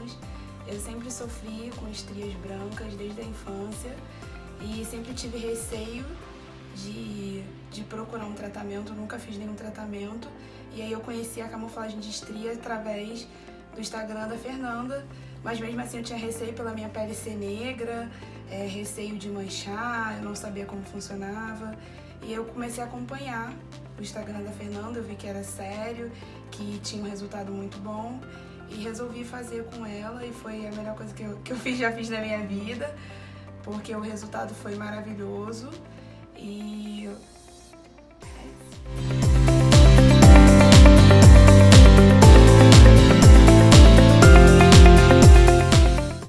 anos. Eu sempre sofri com estrias brancas desde a infância e sempre tive receio de, de procurar um tratamento, nunca fiz nenhum tratamento. E aí eu conheci a camuflagem de estria através do Instagram da Fernanda, mas mesmo assim eu tinha receio pela minha pele ser negra, é, receio de manchar, eu não sabia como funcionava. E eu comecei a acompanhar o Instagram da Fernanda, eu vi que era sério, que tinha um resultado muito bom e resolvi fazer com ela e foi a melhor coisa que eu, que eu fiz, já fiz na minha vida, porque o resultado foi maravilhoso